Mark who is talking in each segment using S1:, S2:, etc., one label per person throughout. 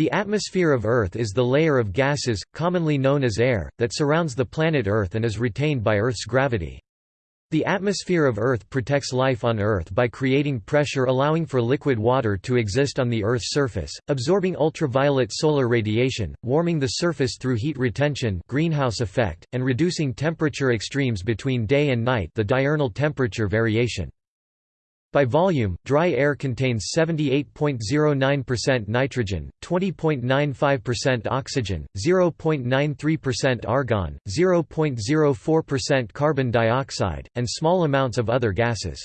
S1: The atmosphere of Earth is the layer of gases, commonly known as air, that surrounds the planet Earth and is retained by Earth's gravity. The atmosphere of Earth protects life on Earth by creating pressure allowing for liquid water to exist on the Earth's surface, absorbing ultraviolet solar radiation, warming the surface through heat retention greenhouse effect, and reducing temperature extremes between day and night the diurnal temperature variation. By volume, dry air contains 78.09% nitrogen, 20.95% oxygen, 0.93% argon, 0.04% carbon dioxide, and small amounts of other gases.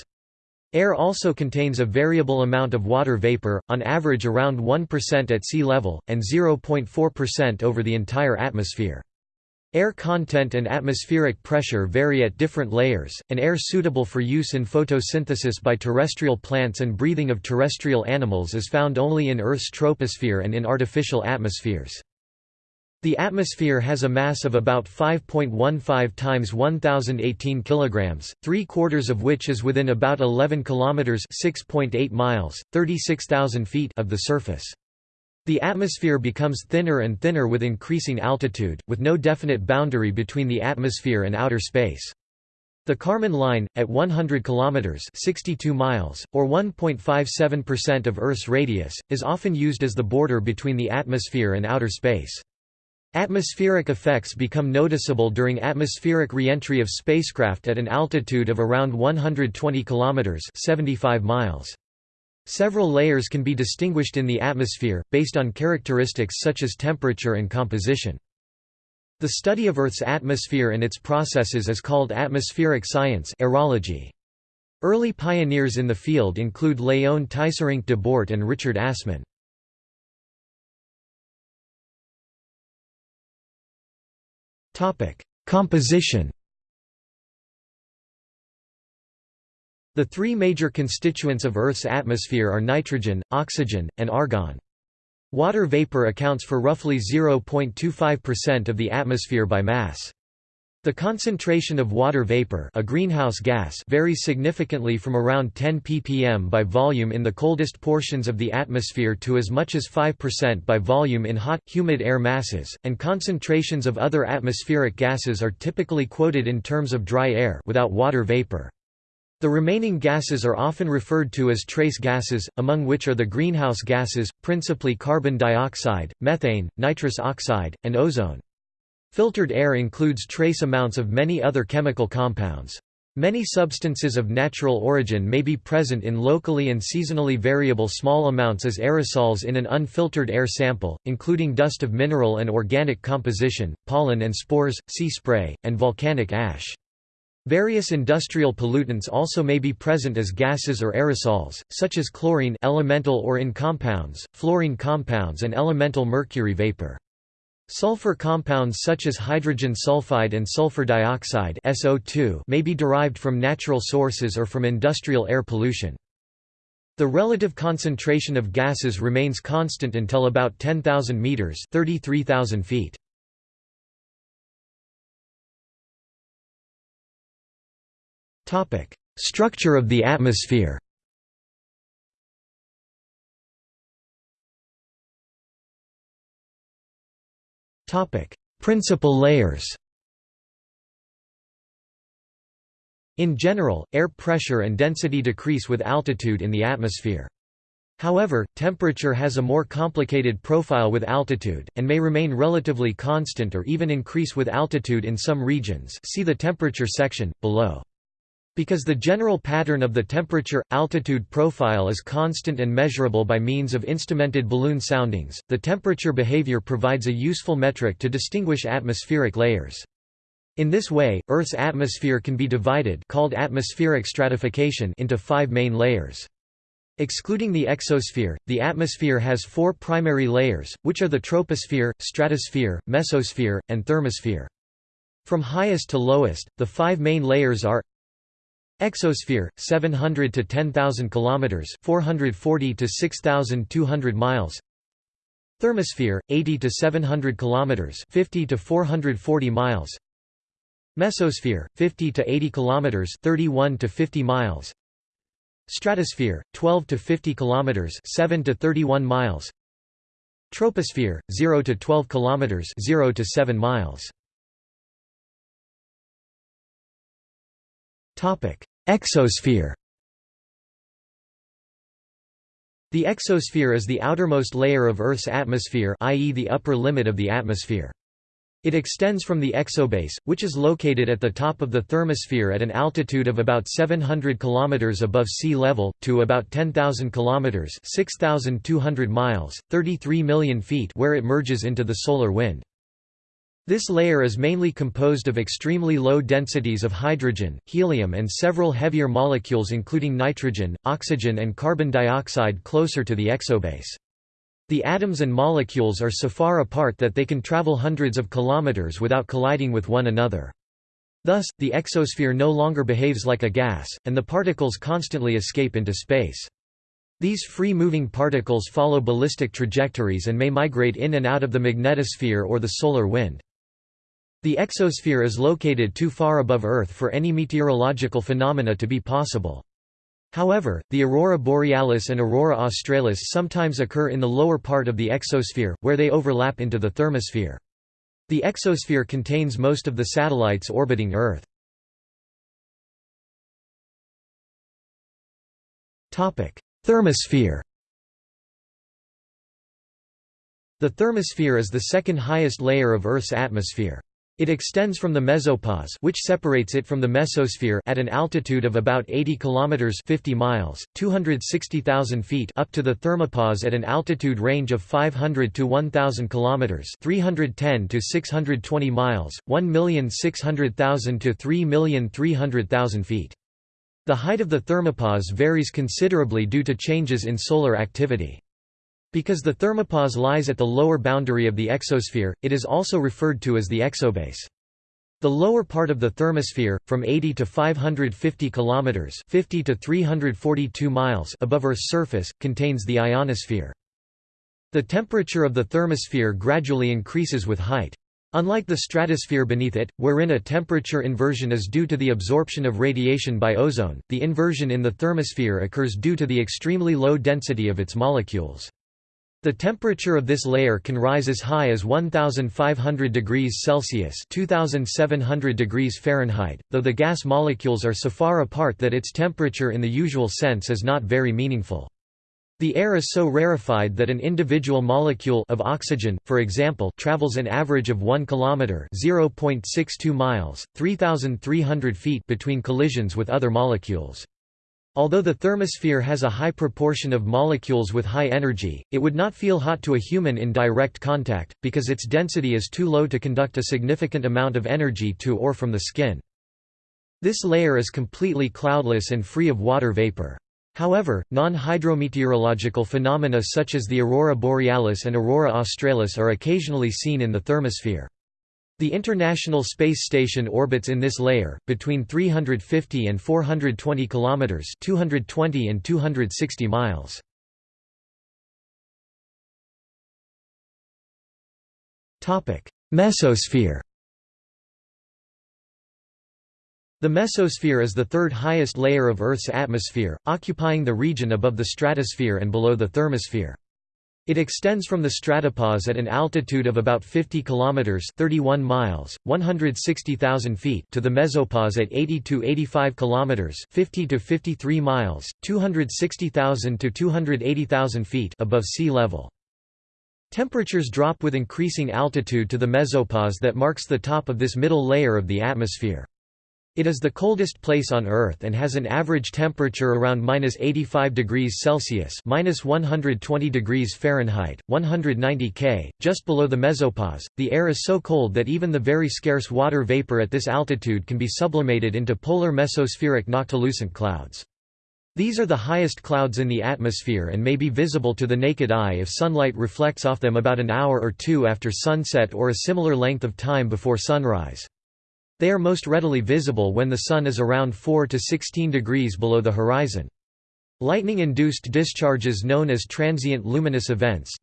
S1: Air also contains a variable amount of water vapor, on average around 1% at sea level, and 0.4% over the entire atmosphere. Air content and atmospheric pressure vary at different layers, and air suitable for use in photosynthesis by terrestrial plants and breathing of terrestrial animals is found only in Earth's troposphere and in artificial atmospheres. The atmosphere has a mass of about 5.15 times 1018 kilograms, 3 quarters of which is within about 11 kilometers, 6.8 miles, 36,000 feet of the surface. The atmosphere becomes thinner and thinner with increasing altitude, with no definite boundary between the atmosphere and outer space. The Kármán line, at 100 km 62 miles, or 1.57% of Earth's radius, is often used as the border between the atmosphere and outer space. Atmospheric effects become noticeable during atmospheric reentry of spacecraft at an altitude of around 120 km 75 miles. Several layers can be distinguished in the atmosphere, based on characteristics such as temperature and composition. The study of Earth's atmosphere and its processes is called atmospheric science aerology. Early pioneers in the field include Léon Teisserenc de Bort and Richard Assmann. Composition The three major constituents of Earth's atmosphere are nitrogen, oxygen, and argon. Water vapor accounts for roughly 0.25% of the atmosphere by mass. The concentration of water vapor a greenhouse gas varies significantly from around 10 ppm by volume in the coldest portions of the atmosphere to as much as 5% by volume in hot, humid air masses, and concentrations of other atmospheric gases are typically quoted in terms of dry air without water vapor. The remaining gases are often referred to as trace gases, among which are the greenhouse gases, principally carbon dioxide, methane, nitrous oxide, and ozone. Filtered air includes trace amounts of many other chemical compounds. Many substances of natural origin may be present in locally and seasonally variable small amounts as aerosols in an unfiltered air sample, including dust of mineral and organic composition, pollen and spores, sea spray, and volcanic ash. Various industrial pollutants also may be present as gases or aerosols, such as chlorine elemental or in compounds, fluorine compounds and elemental mercury vapor. Sulfur compounds such as hydrogen sulfide and sulfur dioxide SO2 may be derived from natural sources or from industrial air pollution. The relative concentration of gases remains constant until about 10,000 meters (33,000 feet). Topic: Structure of the atmosphere. Topic: Principal layers. In general, air pressure and density decrease with altitude in the atmosphere. However, temperature has a more complicated profile with altitude, and may remain relatively constant or even increase with altitude in some regions see the temperature section, below. Because the general pattern of the temperature-altitude profile is constant and measurable by means of instrumented balloon soundings, the temperature behavior provides a useful metric to distinguish atmospheric layers. In this way, Earth's atmosphere can be divided called atmospheric stratification into five main layers. Excluding the exosphere, the atmosphere has four primary layers, which are the troposphere, stratosphere, mesosphere, and thermosphere. From highest to lowest, the five main layers are Exosphere 700 to 10,000 kilometers, 440 to 6,200 miles. Thermosphere 80 to 700 kilometers, 50 to 440 miles. Mesosphere 50 to 80 kilometers, 31 to 50 miles. Stratosphere 12 to 50 kilometers, 7 to 31 miles. Troposphere 0 to 12 kilometers 0 to 7 miles. Exosphere. The exosphere is the outermost layer of Earth's atmosphere, i.e. the upper limit of the atmosphere. It extends from the exobase, which is located at the top of the thermosphere at an altitude of about 700 km above sea level, to about 10,000 km 6,200 miles, 33 million feet where it merges into the solar wind. This layer is mainly composed of extremely low densities of hydrogen, helium and several heavier molecules including nitrogen, oxygen and carbon dioxide closer to the exobase. The atoms and molecules are so far apart that they can travel hundreds of kilometers without colliding with one another. Thus, the exosphere no longer behaves like a gas, and the particles constantly escape into space. These free-moving particles follow ballistic trajectories and may migrate in and out of the magnetosphere or the solar wind. The exosphere is located too far above Earth for any meteorological phenomena to be possible. However, the aurora borealis and aurora australis sometimes occur in the lower part of the exosphere, where they overlap into the thermosphere. The exosphere contains most of the satellites orbiting Earth. Thermosphere The thermosphere is the second highest layer of Earth's atmosphere. It extends from the mesopause which separates it from the mesosphere at an altitude of about 80 kilometers 50 miles, 260,000 feet up to the thermopause at an altitude range of 500 to 1000 kilometers 310 to 620 miles, 1,600,000 to 3,300,000 feet. The height of the thermopause varies considerably due to changes in solar activity. Because the thermopause lies at the lower boundary of the exosphere, it is also referred to as the exobase. The lower part of the thermosphere, from 80 to 550 kilometers (50 to 342 miles) above Earth's surface, contains the ionosphere. The temperature of the thermosphere gradually increases with height. Unlike the stratosphere beneath it, wherein a temperature inversion is due to the absorption of radiation by ozone, the inversion in the thermosphere occurs due to the extremely low density of its molecules. The temperature of this layer can rise as high as 1500 degrees Celsius (2700 degrees Fahrenheit), though the gas molecules are so far apart that its temperature in the usual sense is not very meaningful. The air is so rarefied that an individual molecule of oxygen, for example, travels an average of 1 kilometer (0.62 miles, 3300 feet) between collisions with other molecules. Although the thermosphere has a high proportion of molecules with high energy, it would not feel hot to a human in direct contact, because its density is too low to conduct a significant amount of energy to or from the skin. This layer is completely cloudless and free of water vapor. However, non-hydrometeorological phenomena such as the aurora borealis and aurora australis are occasionally seen in the thermosphere. The International Space Station orbits in this layer, between 350 and 420 kilometers (220 and 260 miles). Topic: Mesosphere. The mesosphere is the third highest layer of Earth's atmosphere, occupying the region above the stratosphere and below the thermosphere. It extends from the stratopause at an altitude of about 50 kilometers (31 miles, 160,000 feet) to the mesopause at 80 to 85 kilometers (50 to 53 miles, 260,000 to 280,000 feet) above sea level. Temperatures drop with increasing altitude to the mesopause that marks the top of this middle layer of the atmosphere. It is the coldest place on Earth and has an average temperature around minus 85 degrees Celsius minus 120 degrees Fahrenheit, 190 K, just below the mesopause. The air is so cold that even the very scarce water vapor at this altitude can be sublimated into polar mesospheric noctilucent clouds. These are the highest clouds in the atmosphere and may be visible to the naked eye if sunlight reflects off them about an hour or two after sunset or a similar length of time before sunrise. They are most readily visible when the Sun is around 4 to 16 degrees below the horizon. Lightning-induced discharges known as transient luminous events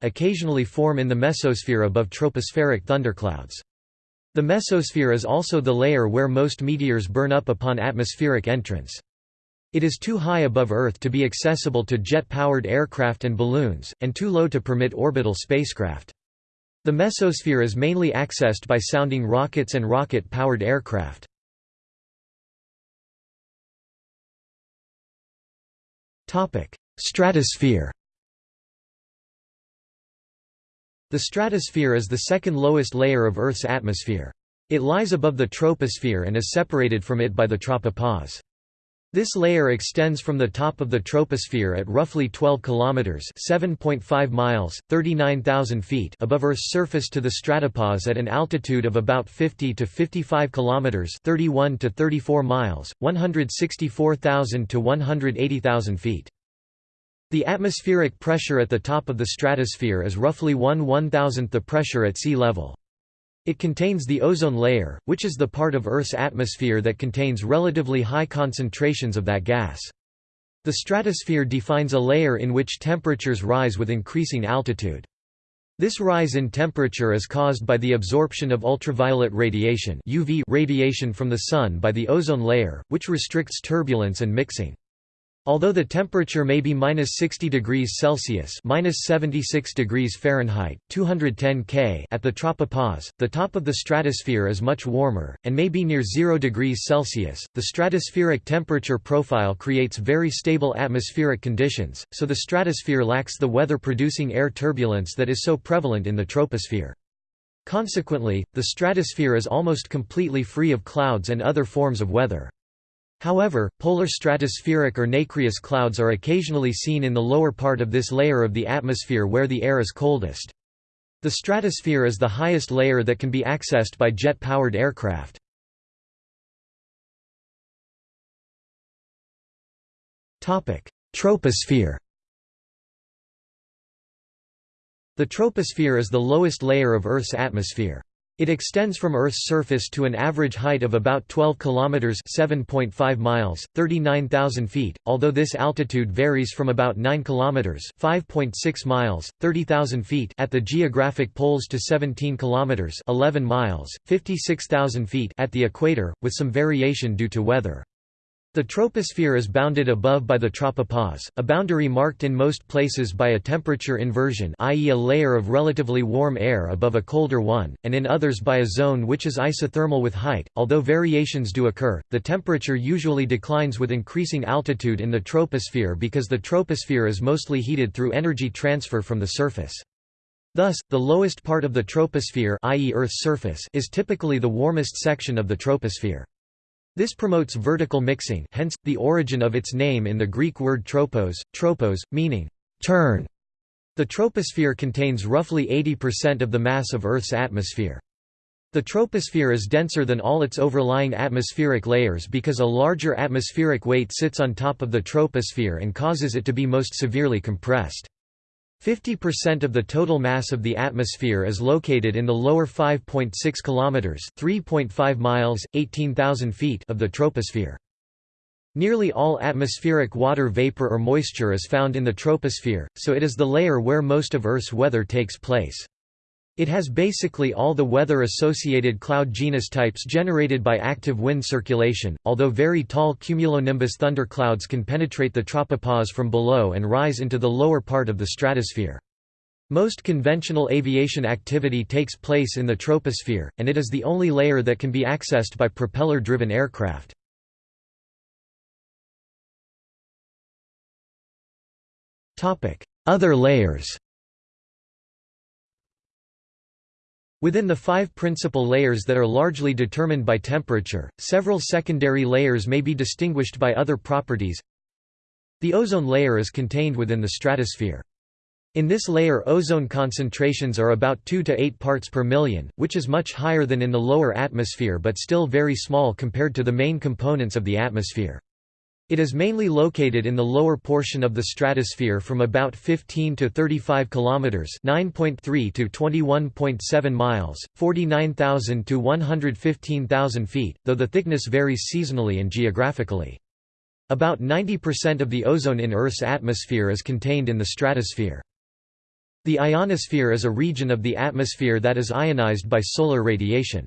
S1: occasionally form in the mesosphere above tropospheric thunderclouds. The mesosphere is also the layer where most meteors burn up upon atmospheric entrance. It is too high above Earth to be accessible to jet-powered aircraft and balloons, and too low to permit orbital spacecraft. The mesosphere is mainly accessed by sounding rockets and rocket-powered aircraft. Stratosphere The stratosphere is the second lowest layer of Earth's atmosphere. It lies above the troposphere and is separated from it by the tropopause. This layer extends from the top of the troposphere at roughly 12 kilometers (7.5 miles, 39,000 feet) above Earth's surface to the stratopause at an altitude of about 50 to 55 kilometers (31 to 34 miles, 164,000 to 180,000 feet). The atmospheric pressure at the top of the stratosphere is roughly 1 one-thousandth the pressure at sea level. It contains the ozone layer, which is the part of Earth's atmosphere that contains relatively high concentrations of that gas. The stratosphere defines a layer in which temperatures rise with increasing altitude. This rise in temperature is caused by the absorption of ultraviolet radiation UV radiation from the Sun by the ozone layer, which restricts turbulence and mixing. Although the temperature may be minus 60 degrees Celsius minus 76 degrees Fahrenheit, 210 K at the tropopause, the top of the stratosphere is much warmer, and may be near 0 degrees Celsius. The stratospheric temperature profile creates very stable atmospheric conditions, so the stratosphere lacks the weather-producing air turbulence that is so prevalent in the troposphere. Consequently, the stratosphere is almost completely free of clouds and other forms of weather. However, polar stratospheric or nacreous clouds are occasionally seen in the lower part of this layer of the atmosphere where the air is coldest. The stratosphere is the highest layer that can be accessed by jet-powered aircraft. Troposphere The troposphere is the lowest layer of Earth's atmosphere. It extends from Earth's surface to an average height of about 12 kilometers (7.5 miles, 39,000 feet), although this altitude varies from about 9 kilometers (5.6 miles, 30,000 feet) at the geographic poles to 17 kilometers (11 miles, 56,000 feet) at the equator, with some variation due to weather. The troposphere is bounded above by the tropopause, a boundary marked in most places by a temperature inversion i.e. a layer of relatively warm air above a colder one, and in others by a zone which is isothermal with height. Although variations do occur, the temperature usually declines with increasing altitude in the troposphere because the troposphere is mostly heated through energy transfer from the surface. Thus, the lowest part of the troposphere i.e. Earth's surface is typically the warmest section of the troposphere. This promotes vertical mixing hence, the origin of its name in the Greek word tropos, tropos, meaning, turn. The troposphere contains roughly 80% of the mass of Earth's atmosphere. The troposphere is denser than all its overlying atmospheric layers because a larger atmospheric weight sits on top of the troposphere and causes it to be most severely compressed. 50% of the total mass of the atmosphere is located in the lower 5.6 kilometers, 3.5 miles, 18,000 feet of the troposphere. Nearly all atmospheric water vapor or moisture is found in the troposphere, so it is the layer where most of Earth's weather takes place. It has basically all the weather-associated cloud genus types generated by active wind circulation, although very tall cumulonimbus thunderclouds can penetrate the tropopause from below and rise into the lower part of the stratosphere. Most conventional aviation activity takes place in the troposphere, and it is the only layer that can be accessed by propeller-driven aircraft. Other layers Within the five principal layers that are largely determined by temperature, several secondary layers may be distinguished by other properties. The ozone layer is contained within the stratosphere. In this layer ozone concentrations are about 2 to 8 parts per million, which is much higher than in the lower atmosphere but still very small compared to the main components of the atmosphere. It is mainly located in the lower portion of the stratosphere from about 15 to 35 kilometers, 9.3 to 21.7 miles, 49,000 to 115,000 feet, though the thickness varies seasonally and geographically. About 90% of the ozone in Earth's atmosphere is contained in the stratosphere. The ionosphere is a region of the atmosphere that is ionized by solar radiation.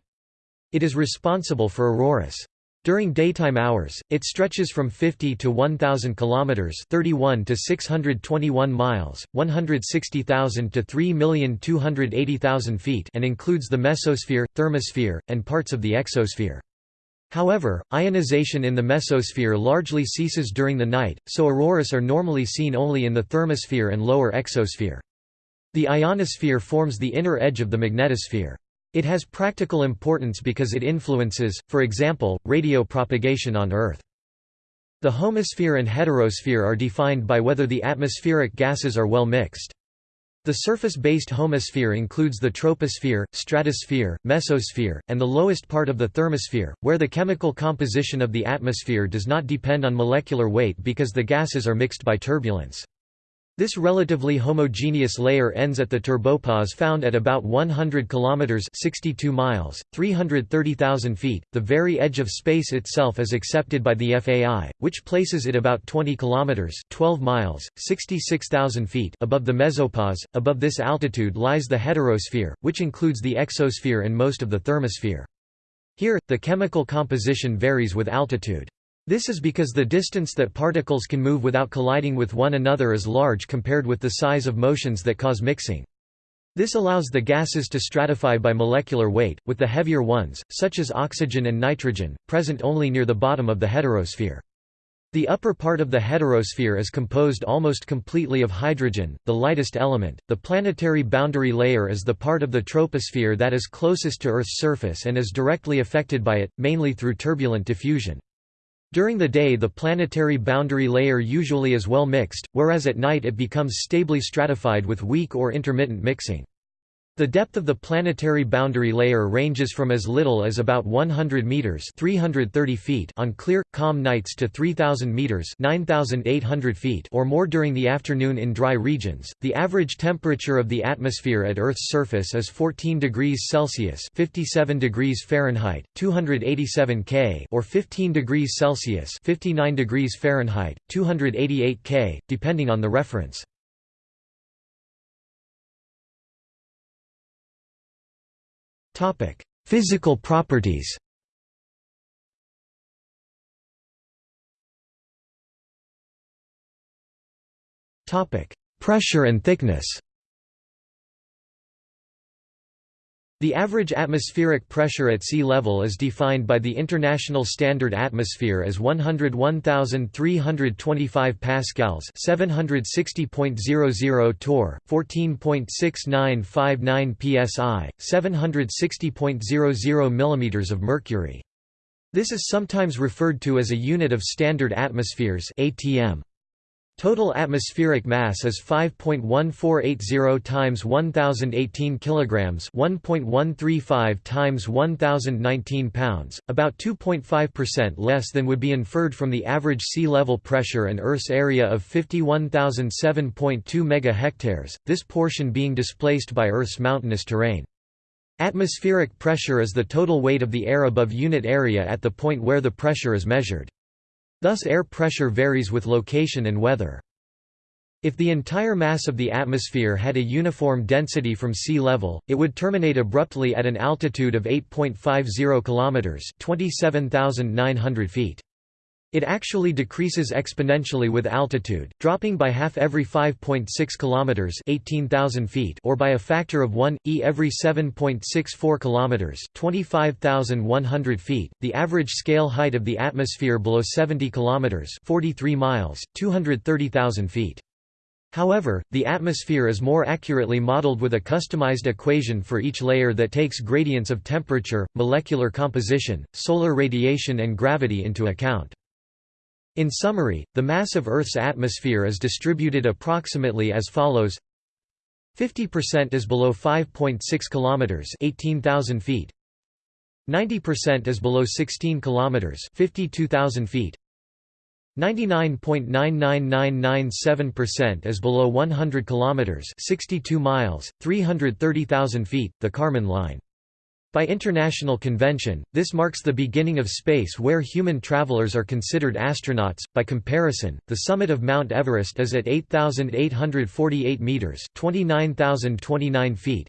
S1: It is responsible for auroras. During daytime hours, it stretches from 50 to 1000 kilometers, 31 to 621 miles, 160,000 to 3,280,000 feet, and includes the mesosphere, thermosphere, and parts of the exosphere. However, ionization in the mesosphere largely ceases during the night, so auroras are normally seen only in the thermosphere and lower exosphere. The ionosphere forms the inner edge of the magnetosphere. It has practical importance because it influences, for example, radio propagation on Earth. The homosphere and heterosphere are defined by whether the atmospheric gases are well mixed. The surface-based homosphere includes the troposphere, stratosphere, mesosphere, and the lowest part of the thermosphere, where the chemical composition of the atmosphere does not depend on molecular weight because the gases are mixed by turbulence. This relatively homogeneous layer ends at the turbopause found at about 100 kilometers (62 miles, 330,000 feet). The very edge of space itself is accepted by the FAI, which places it about 20 kilometers (12 miles, 66,000 feet) above the mesopause. Above this altitude lies the heterosphere, which includes the exosphere and most of the thermosphere. Here, the chemical composition varies with altitude. This is because the distance that particles can move without colliding with one another is large compared with the size of motions that cause mixing. This allows the gases to stratify by molecular weight, with the heavier ones, such as oxygen and nitrogen, present only near the bottom of the heterosphere. The upper part of the heterosphere is composed almost completely of hydrogen, the lightest element. The planetary boundary layer is the part of the troposphere that is closest to Earth's surface and is directly affected by it, mainly through turbulent diffusion. During the day the planetary boundary layer usually is well mixed, whereas at night it becomes stably stratified with weak or intermittent mixing. The depth of the planetary boundary layer ranges from as little as about 100 meters (330 feet) on clear, calm nights to 3000 meters (9800 feet) or more during the afternoon in dry regions. The average temperature of the atmosphere at Earth's surface is 14 degrees Celsius (57 degrees Fahrenheit, 287 K) or 15 degrees Celsius (59 degrees Fahrenheit, 288 K), depending on the reference. Physical properties. Pressure and thickness The average atmospheric pressure at sea level is defined by the International Standard Atmosphere as 101,325 pascals, 760.00 torr, 14.6959 psi, 760.00 mm of mercury. This is sometimes referred to as a unit of standard atmospheres (ATM). Total atmospheric mass is 5.1480 times 1018 kilograms, 1.135 times 1019 pounds, about 2.5% less than would be inferred from the average sea level pressure and Earth's area of 51,007.2 megahectares, this portion being displaced by Earth's mountainous terrain. Atmospheric pressure is the total weight of the air above unit area at the point where the pressure is measured. Thus air pressure varies with location and weather. If the entire mass of the atmosphere had a uniform density from sea level, it would terminate abruptly at an altitude of 8.50 kilometers, 27,900 feet. It actually decreases exponentially with altitude, dropping by half every 5.6 kilometers (18,000 feet) or by a factor of 1 e every 7.64 kilometers (25,100 feet). The average scale height of the atmosphere below 70 kilometers (43 miles, 230,000 feet). However, the atmosphere is more accurately modeled with a customized equation for each layer that takes gradients of temperature, molecular composition, solar radiation and gravity into account. In summary, the mass of Earth's atmosphere is distributed approximately as follows. 50% is below 5.6 kilometers 18,000 feet. 90% is below 16 kilometers 52,000 feet. 99.99997% is below 100 kilometers 62 miles 330,000 feet the Kármán line by international convention, this marks the beginning of space where human travelers are considered astronauts. By comparison, the summit of Mount Everest is at 8,848 meters, 29,029 feet.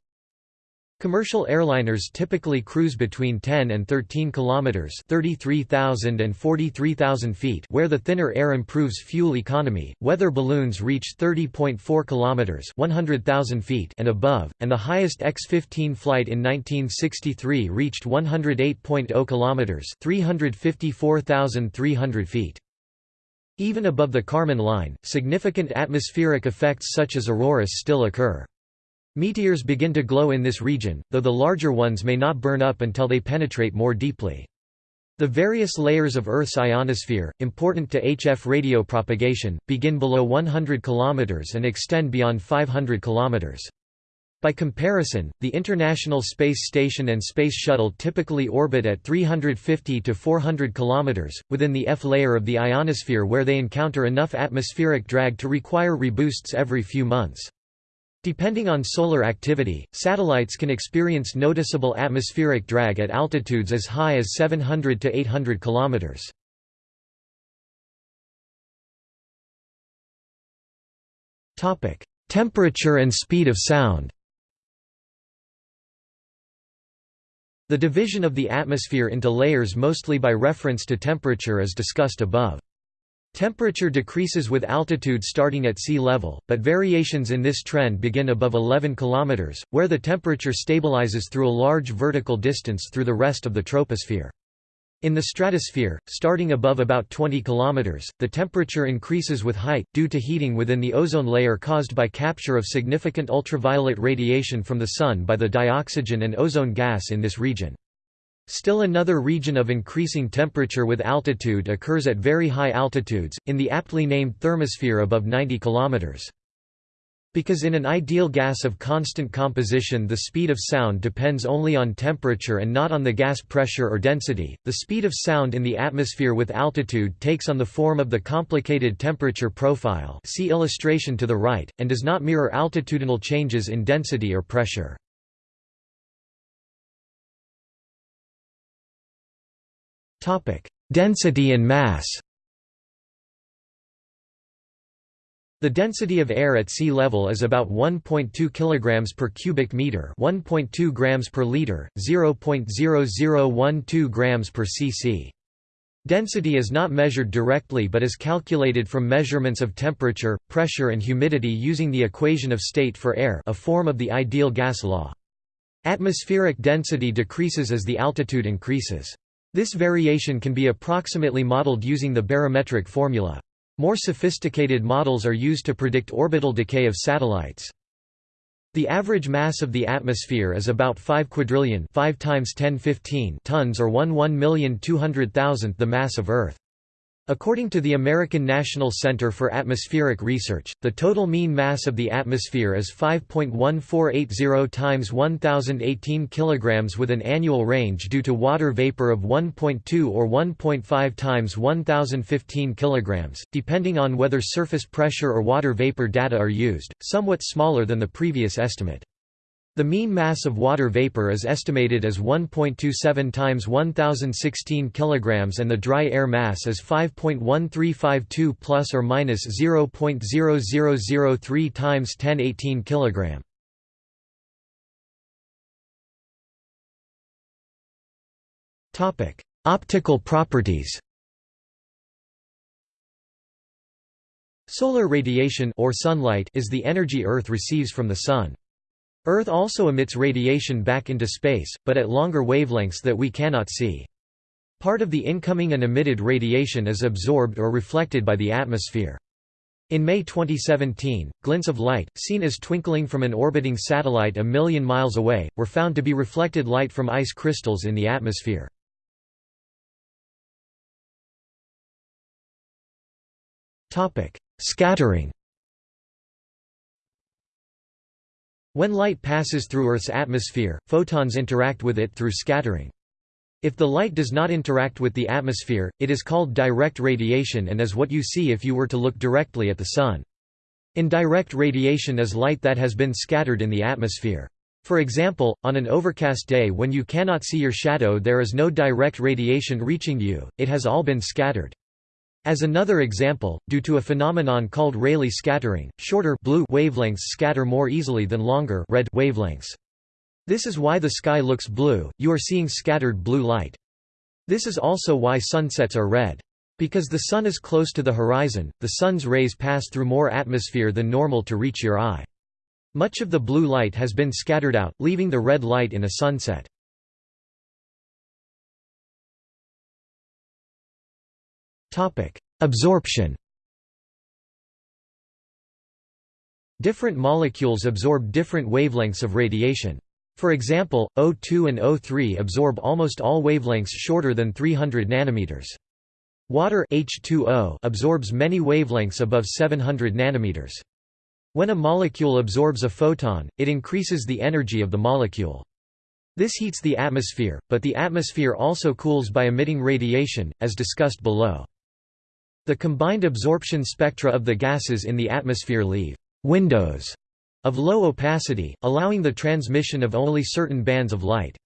S1: Commercial airliners typically cruise between 10 and 13 kilometers (33,000 and 43,000 feet), where the thinner air improves fuel economy. Weather balloons reach 30.4 kilometers (100,000 feet) and above, and the highest X-15 flight in 1963 reached 108.0 kilometers (354,300 feet). Even above the Kármán line, significant atmospheric effects such as auroras still occur. Meteors begin to glow in this region, though the larger ones may not burn up until they penetrate more deeply. The various layers of Earth's ionosphere, important to HF radio propagation, begin below 100 km and extend beyond 500 km. By comparison, the International Space Station and Space Shuttle typically orbit at 350 to 400 km, within the F layer of the ionosphere where they encounter enough atmospheric drag to require reboosts every few months. Depending on solar activity, satellites can experience noticeable atmospheric drag at altitudes as high as 700 to 800 kilometers. Topic: Temperature and speed of sound. The division of the atmosphere into layers mostly by reference to temperature is discussed above. Temperature decreases with altitude starting at sea level, but variations in this trend begin above 11 km, where the temperature stabilizes through a large vertical distance through the rest of the troposphere. In the stratosphere, starting above about 20 km, the temperature increases with height, due to heating within the ozone layer caused by capture of significant ultraviolet radiation from the Sun by the dioxygen and ozone gas in this region. Still another region of increasing temperature with altitude occurs at very high altitudes, in the aptly named thermosphere above 90 km. Because in an ideal gas of constant composition the speed of sound depends only on temperature and not on the gas pressure or density, the speed of sound in the atmosphere with altitude takes on the form of the complicated temperature profile see illustration to the right, and does not mirror altitudinal changes in density or pressure. Topic: Density and mass. The density of air at sea level is about 1.2 kg per cubic meter, 1.2 grams per liter, 0.0012 grams per cc. Density is not measured directly but is calculated from measurements of temperature, pressure and humidity using the equation of state for air, a form of the ideal gas law. Atmospheric density decreases as the altitude increases. This variation can be approximately modeled using the barometric formula. More sophisticated models are used to predict orbital decay of satellites. The average mass of the atmosphere is about 5 quadrillion 5 times 1015 tons or 1 1,200,000th the mass of Earth. According to the American National Center for Atmospheric Research, the total mean mass of the atmosphere is 5.1480 times 1018 kg with an annual range due to water vapor of 1.2 or 1.5 times 1015 kg, depending on whether surface pressure or water vapor data are used, somewhat smaller than the previous estimate. The mean mass of water vapor is estimated as 1.27 times 1016 kg and the dry air mass is 5.1352 plus or minus 0.0003 times 1018 kg. Topic: Optical properties. Solar radiation or sunlight is the energy Earth receives from the sun. Earth also emits radiation back into space, but at longer wavelengths that we cannot see. Part of the incoming and emitted radiation is absorbed or reflected by the atmosphere. In May 2017, glints of light, seen as twinkling from an orbiting satellite a million miles away, were found to be reflected light from ice crystals in the atmosphere. Scattering When light passes through Earth's atmosphere, photons interact with it through scattering. If the light does not interact with the atmosphere, it is called direct radiation and is what you see if you were to look directly at the Sun. Indirect radiation is light that has been scattered in the atmosphere. For example, on an overcast day when you cannot see your shadow there is no direct radiation reaching you, it has all been scattered. As another example, due to a phenomenon called Rayleigh scattering, shorter blue wavelengths scatter more easily than longer red wavelengths. This is why the sky looks blue, you are seeing scattered blue light. This is also why sunsets are red. Because the sun is close to the horizon, the sun's rays pass through more atmosphere than normal to reach your eye. Much of the blue light has been scattered out, leaving the red light in a sunset. Absorption Different molecules absorb different wavelengths of radiation. For example, O2 and O3 absorb almost all wavelengths shorter than 300 nanometers. Water H2O absorbs many wavelengths above 700 nanometers. When a molecule absorbs a photon, it increases the energy of the molecule. This heats the atmosphere, but the atmosphere also cools by emitting radiation, as discussed below. The combined absorption spectra of the gases in the atmosphere leave «windows» of low opacity, allowing the transmission of only certain bands of light.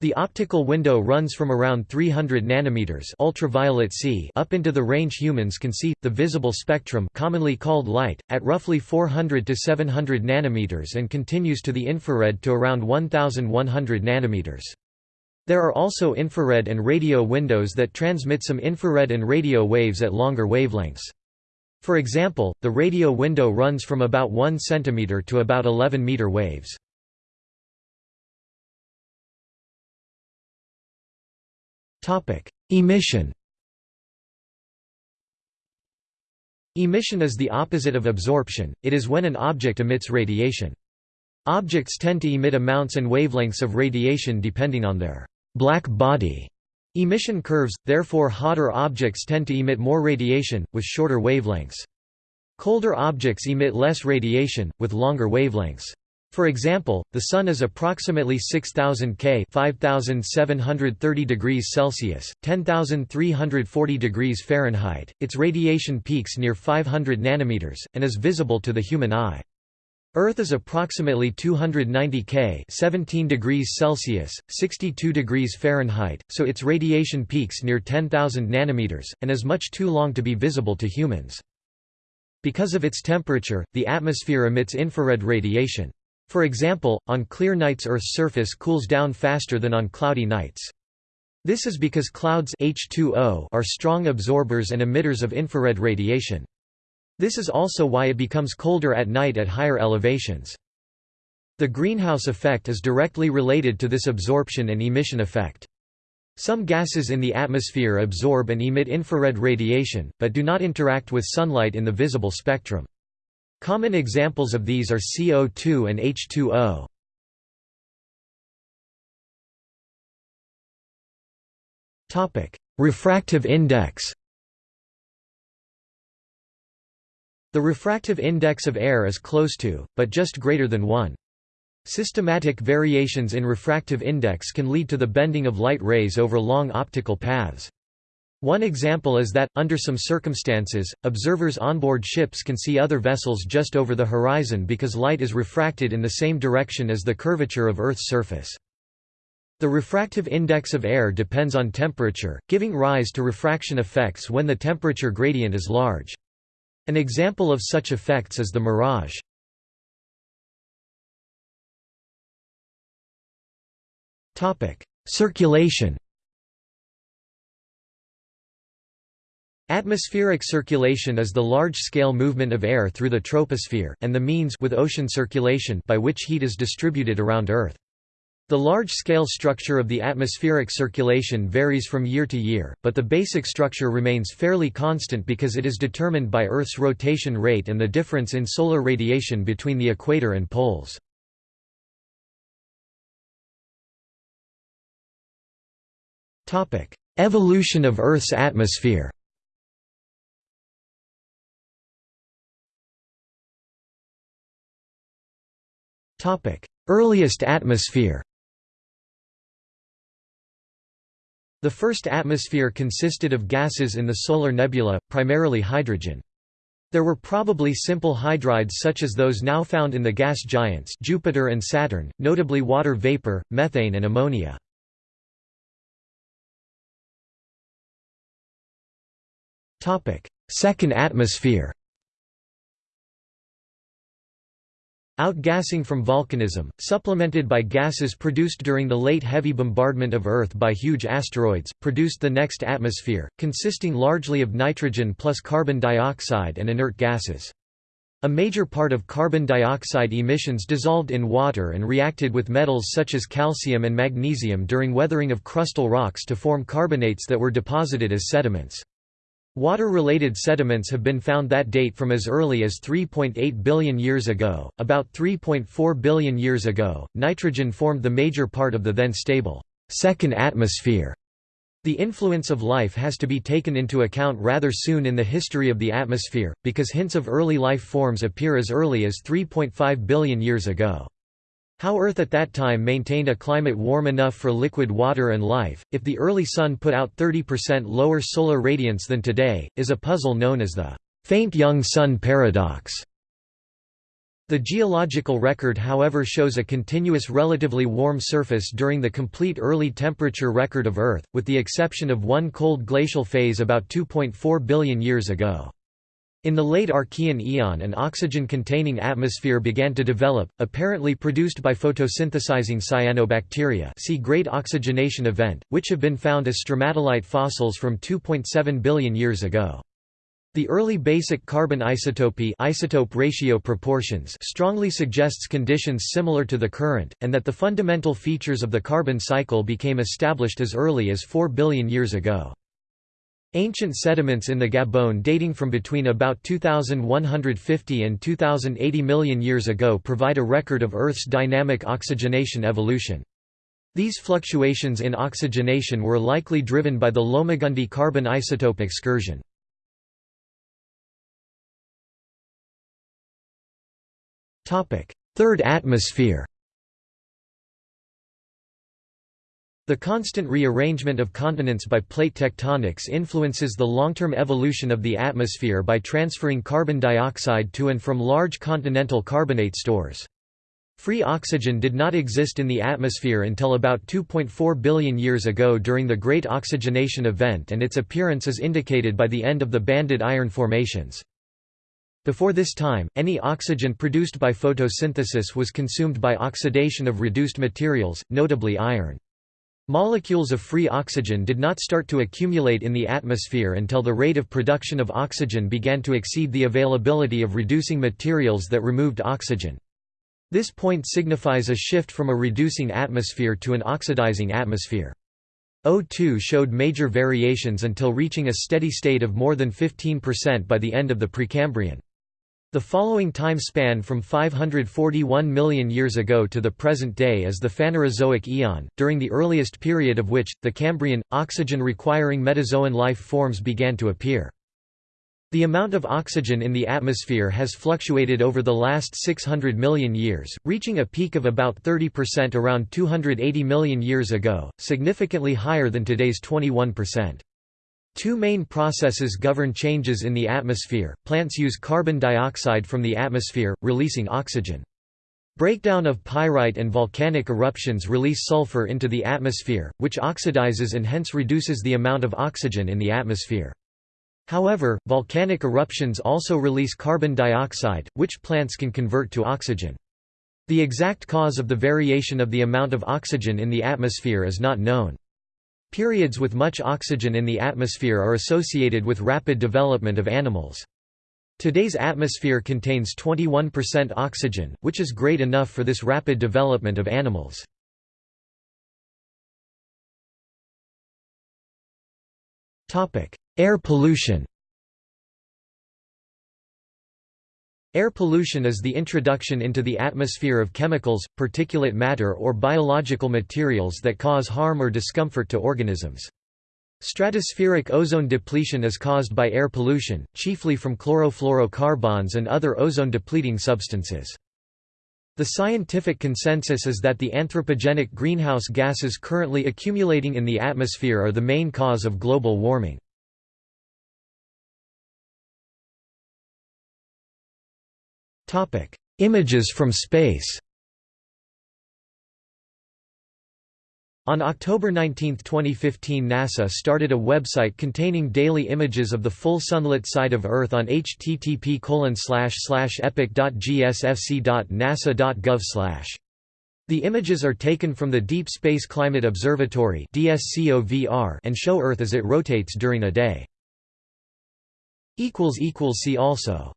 S1: The optical window runs from around 300 nanometers ultraviolet C up into the range humans can see the visible spectrum commonly called light at roughly 400 to 700 nanometers and continues to the infrared to around 1100 nanometers. There are also infrared and radio windows that transmit some infrared and radio waves at longer wavelengths. For example, the radio window runs from about 1 cm to about 11 meter waves. Emission Emission is the opposite of absorption, it is when an object emits radiation. Objects tend to emit amounts and wavelengths of radiation depending on their black body emission curves, therefore hotter objects tend to emit more radiation, with shorter wavelengths. Colder objects emit less radiation, with longer wavelengths. For example, the Sun is approximately 6000 K 5730 degrees Celsius, 10340 degrees Fahrenheit, its radiation peaks near 500 nanometers, and is visible to the human eye. Earth is approximately 290 K 17 degrees Celsius, 62 degrees Fahrenheit, so its radiation peaks near 10,000 nanometers, and is much too long to be visible to humans. Because of its temperature, the atmosphere emits infrared radiation. For example, on clear nights Earth's surface cools down faster than on cloudy nights. This is because clouds H2O are strong absorbers and emitters of infrared radiation. This is also why it becomes colder at night at higher elevations. The greenhouse effect is directly related to this absorption and emission effect. Some gases in the atmosphere absorb and emit infrared radiation, but do not interact with sunlight in the visible spectrum. Common examples of these are CO2 and H2O. Topic: Refractive index. The refractive index of air is close to, but just greater than 1. Systematic variations in refractive index can lead to the bending of light rays over long optical paths. One example is that, under some circumstances, observers onboard ships can see other vessels just over the horizon because light is refracted in the same direction as the curvature of Earth's surface. The refractive index of air depends on temperature, giving rise to refraction effects when the temperature gradient is large. An example of such effects is the mirage. Circulation Atmospheric circulation is the large-scale movement of air through the troposphere, and the means with ocean circulation by which heat is distributed around Earth. The large-scale structure of the atmospheric circulation varies from year to year, but the basic structure remains fairly constant because it is determined by Earth's rotation rate and the difference in solar radiation between the equator and poles. Evolution of Earth's atmosphere Earliest atmosphere The first atmosphere consisted of gases in the solar nebula, primarily hydrogen. There were probably simple hydrides such as those now found in the gas giants Jupiter and Saturn, notably water vapor, methane and ammonia. Second atmosphere Outgassing from volcanism, supplemented by gases produced during the late heavy bombardment of Earth by huge asteroids, produced the next atmosphere, consisting largely of nitrogen plus carbon dioxide and inert gases. A major part of carbon dioxide emissions dissolved in water and reacted with metals such as calcium and magnesium during weathering of crustal rocks to form carbonates that were deposited as sediments. Water-related sediments have been found that date from as early as 3.8 billion years ago. About 3.4 billion years ago, nitrogen formed the major part of the then stable second atmosphere. The influence of life has to be taken into account rather soon in the history of the atmosphere, because hints of early life forms appear as early as 3.5 billion years ago. How Earth at that time maintained a climate warm enough for liquid water and life, if the early Sun put out 30% lower solar radiance than today, is a puzzle known as the faint young Sun paradox. The geological record however shows a continuous relatively warm surface during the complete early temperature record of Earth, with the exception of one cold glacial phase about 2.4 billion years ago. In the late Archean eon an oxygen-containing atmosphere began to develop, apparently produced by photosynthesizing cyanobacteria see Great Oxygenation Event, which have been found as stromatolite fossils from 2.7 billion years ago. The early basic carbon isotopy isotope ratio proportions strongly suggests conditions similar to the current, and that the fundamental features of the carbon cycle became established as early as 4 billion years ago. Ancient sediments in the Gabon dating from between about 2150 and 2080 million years ago provide a record of Earth's dynamic oxygenation evolution. These fluctuations in oxygenation were likely driven by the Lomagundi carbon isotope excursion. Third atmosphere The constant rearrangement of continents by plate tectonics influences the long-term evolution of the atmosphere by transferring carbon dioxide to and from large continental carbonate stores. Free oxygen did not exist in the atmosphere until about 2.4 billion years ago during the Great Oxygenation Event and its appearance is indicated by the end of the banded iron formations. Before this time, any oxygen produced by photosynthesis was consumed by oxidation of reduced materials, notably iron. Molecules of free oxygen did not start to accumulate in the atmosphere until the rate of production of oxygen began to exceed the availability of reducing materials that removed oxygen. This point signifies a shift from a reducing atmosphere to an oxidizing atmosphere. O2 showed major variations until reaching a steady state of more than 15% by the end of the Precambrian. The following time span from 541 million years ago to the present day is the Phanerozoic eon, during the earliest period of which, the Cambrian, oxygen-requiring metazoan life forms began to appear. The amount of oxygen in the atmosphere has fluctuated over the last 600 million years, reaching a peak of about 30% around 280 million years ago, significantly higher than today's 21%. Two main processes govern changes in the atmosphere. Plants use carbon dioxide from the atmosphere, releasing oxygen. Breakdown of pyrite and volcanic eruptions release sulfur into the atmosphere, which oxidizes and hence reduces the amount of oxygen in the atmosphere. However, volcanic eruptions also release carbon dioxide, which plants can convert to oxygen. The exact cause of the variation of the amount of oxygen in the atmosphere is not known. Periods with much oxygen in the atmosphere are associated with rapid development of animals. Today's atmosphere contains 21% oxygen, which is great enough for this rapid development of animals. Air pollution Air pollution is the introduction into the atmosphere of chemicals, particulate matter or biological materials that cause harm or discomfort to organisms. Stratospheric ozone depletion is caused by air pollution, chiefly from chlorofluorocarbons and other ozone-depleting substances. The scientific consensus is that the anthropogenic greenhouse gases currently accumulating in the atmosphere are the main cause of global warming. Images from space On October 19, 2015 NASA started a website containing daily images of the full sunlit side of Earth on http epic.gsfc.nasa.gov The images are taken from the Deep Space Climate Observatory and show Earth as it rotates during a day. See also